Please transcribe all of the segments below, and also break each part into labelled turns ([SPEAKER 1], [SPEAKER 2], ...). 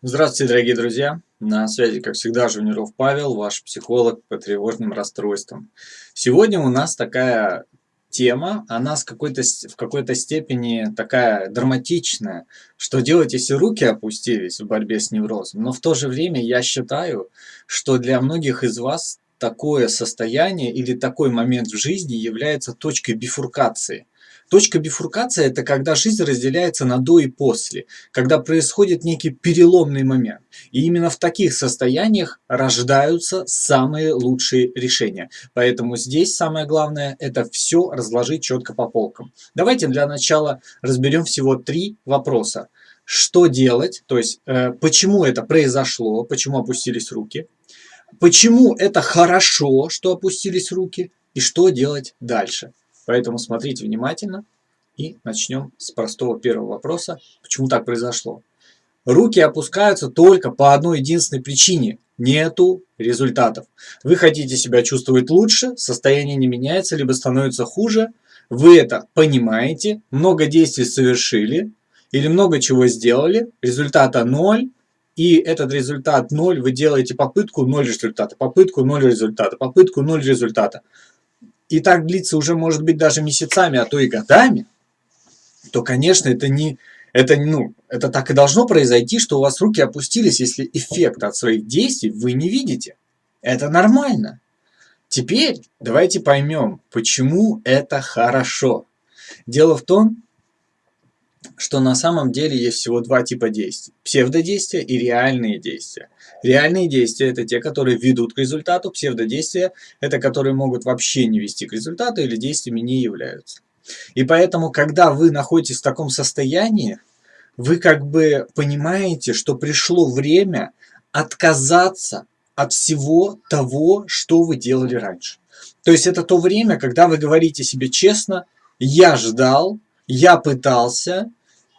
[SPEAKER 1] Здравствуйте, дорогие друзья! На связи, как всегда, Жуниров Павел, ваш психолог по тревожным расстройствам. Сегодня у нас такая тема, она с какой-то, в какой-то степени такая драматичная, что делать, если руки опустились в борьбе с неврозом. Но в то же время я считаю, что для многих из вас такое состояние или такой момент в жизни является точкой бифуркации – Точка бифуркации – это когда жизнь разделяется на до и после, когда происходит некий переломный момент. И именно в таких состояниях рождаются самые лучшие решения. Поэтому здесь самое главное – это все разложить четко по полкам. Давайте для начала разберем всего три вопроса. Что делать, то есть э, почему это произошло, почему опустились руки, почему это хорошо, что опустились руки, и что делать дальше. Поэтому смотрите внимательно и начнем с простого первого вопроса. Почему так произошло? Руки опускаются только по одной единственной причине. Нету результатов. Вы хотите себя чувствовать лучше, состояние не меняется, либо становится хуже. Вы это понимаете, много действий совершили или много чего сделали, результата ноль, и этот результат ноль, вы делаете попытку, ноль результата, попытку, ноль результата, попытку, ноль результата и так длится уже, может быть, даже месяцами, а то и годами, то, конечно, это не... Это, ну, это так и должно произойти, что у вас руки опустились, если эффект от своих действий вы не видите. Это нормально. Теперь давайте поймем, почему это хорошо. Дело в том, что на самом деле есть всего два типа действий. Псевдодействия и реальные действия. Реальные действия – это те, которые ведут к результату. Псевдодействия – это которые могут вообще не вести к результату или действиями не являются. И поэтому, когда вы находитесь в таком состоянии, вы как бы понимаете, что пришло время отказаться от всего того, что вы делали раньше. То есть это то время, когда вы говорите себе честно, я ждал, я пытался,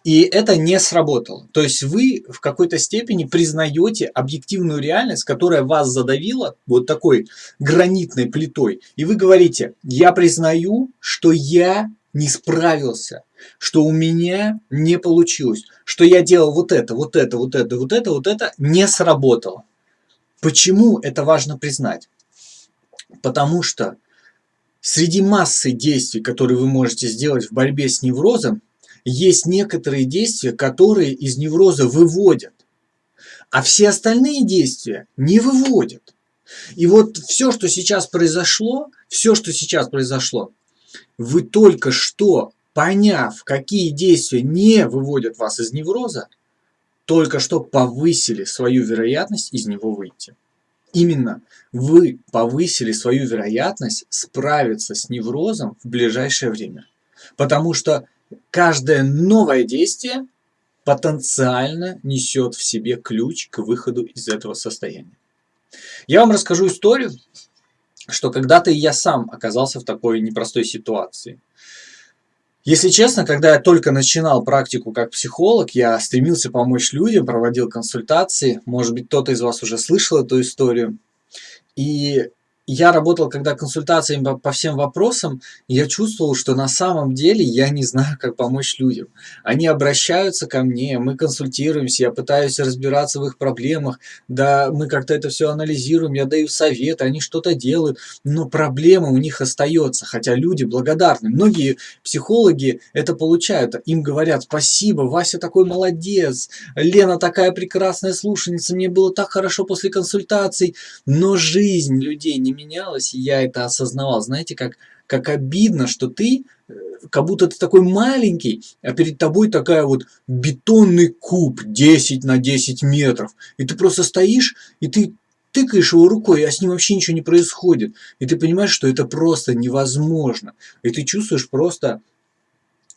[SPEAKER 1] и это не сработало. То есть вы в какой-то степени признаете объективную реальность, которая вас задавила вот такой гранитной плитой. И вы говорите, я признаю, что я не справился, что у меня не получилось, что я делал вот это, вот это, вот это, вот это, вот это, не сработало. Почему это важно признать? Потому что среди массы действий, которые вы можете сделать в борьбе с неврозом, есть некоторые действия, которые из невроза выводят, а все остальные действия не выводят. И вот все, что сейчас произошло, все, что сейчас произошло, вы только что, поняв, какие действия не выводят вас из невроза, только что повысили свою вероятность из него выйти. Именно вы повысили свою вероятность справиться с неврозом в ближайшее время. Потому что Каждое новое действие потенциально несет в себе ключ к выходу из этого состояния. Я вам расскажу историю, что когда-то я сам оказался в такой непростой ситуации. Если честно, когда я только начинал практику как психолог, я стремился помочь людям, проводил консультации. Может быть, кто-то из вас уже слышал эту историю. И я работал когда консультациями по, всем вопросам, я чувствовал, что на самом деле я не знаю, как помочь людям. Они обращаются ко мне, мы консультируемся, я пытаюсь разбираться в их проблемах, да, мы как-то это все анализируем, я даю советы, они что-то делают, но проблема у них остается, хотя люди благодарны. Многие психологи это получают, им говорят, спасибо, Вася такой молодец, Лена такая прекрасная слушательница, мне было так хорошо после консультаций, но жизнь людей не менялось, и я это осознавал. Знаете, как, как обидно, что ты, э, как будто ты такой маленький, а перед тобой такая вот бетонный куб 10 на 10 метров. И ты просто стоишь, и ты тыкаешь его рукой, а с ним вообще ничего не происходит. И ты понимаешь, что это просто невозможно. И ты чувствуешь просто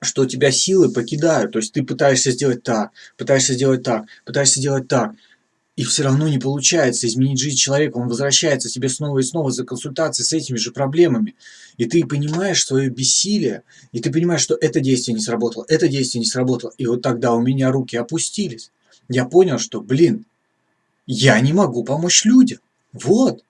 [SPEAKER 1] что тебя силы покидают. То есть ты пытаешься сделать так, пытаешься сделать так, пытаешься сделать так. И все равно не получается изменить жизнь человека. Он возвращается тебе снова и снова за консультацией с этими же проблемами. И ты понимаешь свое бессилие, и ты понимаешь, что это действие не сработало, это действие не сработало. И вот тогда у меня руки опустились. Я понял, что, блин, я не могу помочь людям. Вот.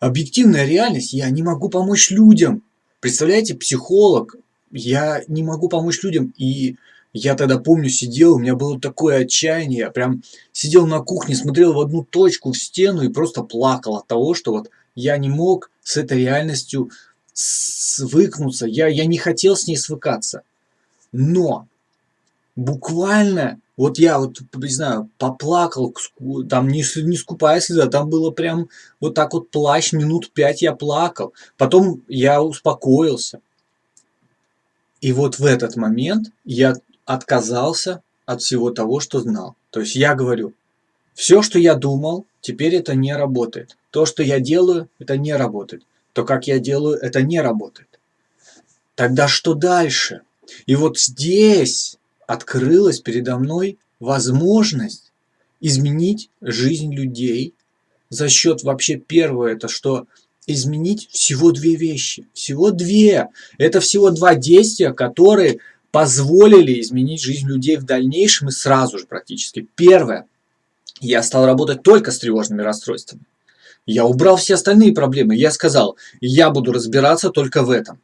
[SPEAKER 1] Объективная реальность, я не могу помочь людям. Представляете, психолог, я не могу помочь людям. И Я тогда помню, сидел, у меня было такое отчаяние, я прям сидел на кухне, смотрел в одну точку, в стену и просто плакал от того, что вот я не мог с этой реальностью свыкнуться, я, я не хотел с ней свыкаться. Но буквально, вот я вот, не знаю, поплакал, там не, не скупая слеза, там было прям вот так вот плащ, минут пять я плакал. Потом я успокоился. И вот в этот момент я отказался от всего того, что знал. То есть я говорю, все, что я думал, теперь это не работает. То, что я делаю, это не работает. То, как я делаю, это не работает. Тогда что дальше? И вот здесь открылась передо мной возможность изменить жизнь людей за счет вообще первого, это что изменить всего две вещи. Всего две. Это всего два действия, которые позволили изменить жизнь людей в дальнейшем и сразу же практически. Первое. Я стал работать только с тревожными расстройствами. Я убрал все остальные проблемы. Я сказал, я буду разбираться только в этом.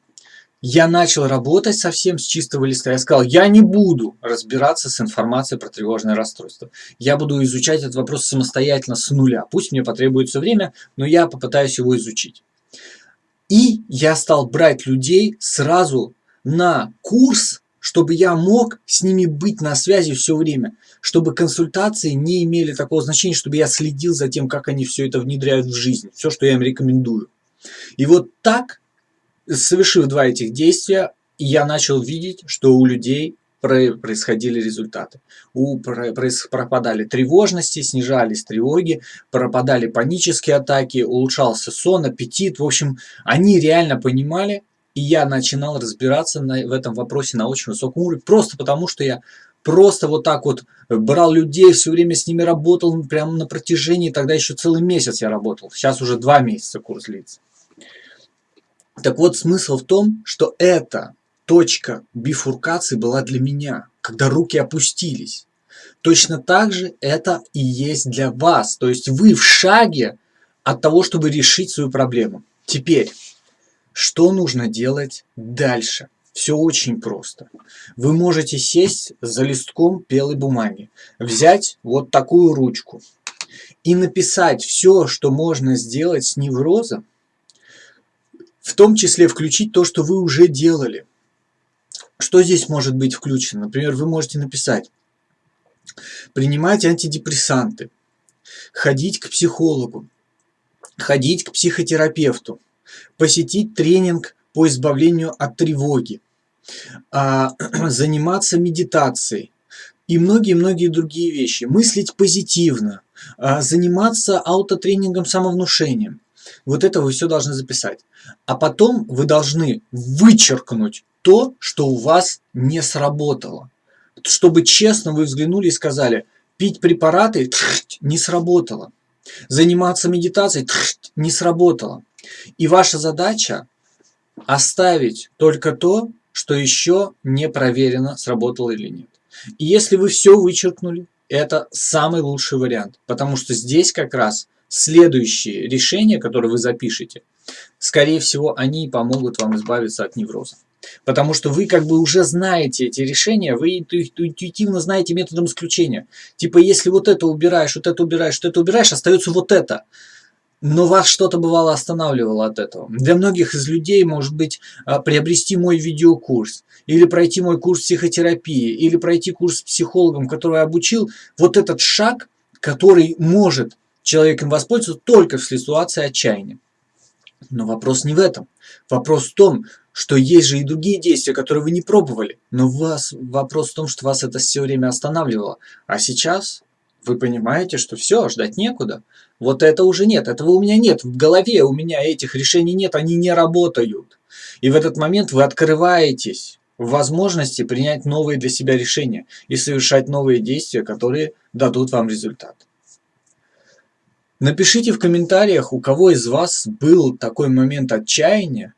[SPEAKER 1] Я начал работать совсем с чистого листа. Я сказал, я не буду разбираться с информацией про тревожное расстройство. Я буду изучать этот вопрос самостоятельно с нуля. Пусть мне потребуется время, но я попытаюсь его изучить. И я стал брать людей сразу на курс чтобы я мог с ними быть на связи все время, чтобы консультации не имели такого значения, чтобы я следил за тем, как они все это внедряют в жизнь, все, что я им рекомендую. И вот так, совершив два этих действия, я начал видеть, что у людей происходили результаты. У, пропадали тревожности, снижались тревоги, пропадали панические атаки, улучшался сон, аппетит. В общем, они реально понимали, и я начинал разбираться на, в этом вопросе на очень высоком уровне, просто потому что я просто вот так вот брал людей, все время с ними работал, прямо на протяжении, тогда еще целый месяц я работал, сейчас уже два месяца курс длится. Так вот, смысл в том, что эта точка бифуркации была для меня, когда руки опустились. Точно так же это и есть для вас. То есть вы в шаге от того, чтобы решить свою проблему. Теперь, что нужно делать дальше? Все очень просто. Вы можете сесть за листком белой бумаги, взять вот такую ручку и написать все, что можно сделать с неврозом, в том числе включить то, что вы уже делали. Что здесь может быть включено? Например, вы можете написать принимать антидепрессанты, ходить к психологу, ходить к психотерапевту, посетить тренинг по избавлению от тревоги, а, заниматься медитацией и многие-многие другие вещи. Мыслить позитивно, а, заниматься аутотренингом, самовнушением. Вот это вы все должны записать. А потом вы должны вычеркнуть то, что у вас не сработало. Чтобы честно вы взглянули и сказали, пить препараты не сработало. Заниматься медитацией не сработало. И ваша задача оставить только то, что еще не проверено, сработало или нет. И если вы все вычеркнули, это самый лучший вариант, потому что здесь как раз следующие решения, которые вы запишете, скорее всего, они помогут вам избавиться от невроза. Потому что вы как бы уже знаете эти решения, вы интуитивно знаете методом исключения. Типа, если вот это убираешь, вот это убираешь, вот это убираешь, остается вот это но вас что-то бывало останавливало от этого. Для многих из людей может быть а, приобрести мой видеокурс, или пройти мой курс психотерапии, или пройти курс с психологом, который я обучил. Вот этот шаг, который может человек им воспользоваться только в ситуации отчаяния. Но вопрос не в этом. Вопрос в том, что есть же и другие действия, которые вы не пробовали. Но вас, вопрос в том, что вас это все время останавливало. А сейчас вы понимаете, что все, ждать некуда. Вот это уже нет, этого у меня нет. В голове у меня этих решений нет, они не работают. И в этот момент вы открываетесь в возможности принять новые для себя решения и совершать новые действия, которые дадут вам результат. Напишите в комментариях, у кого из вас был такой момент отчаяния,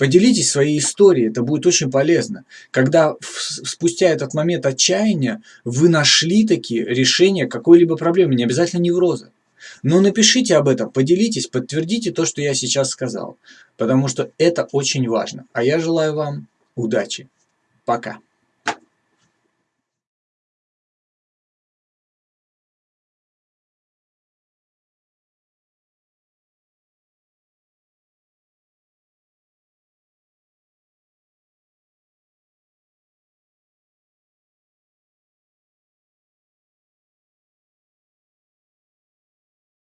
[SPEAKER 1] Поделитесь своей историей, это будет очень полезно. Когда спустя этот момент отчаяния вы нашли такие решения какой-либо проблемы, не обязательно невроза. Но напишите об этом, поделитесь, подтвердите то, что я сейчас сказал. Потому что это очень важно. А я желаю вам удачи. Пока.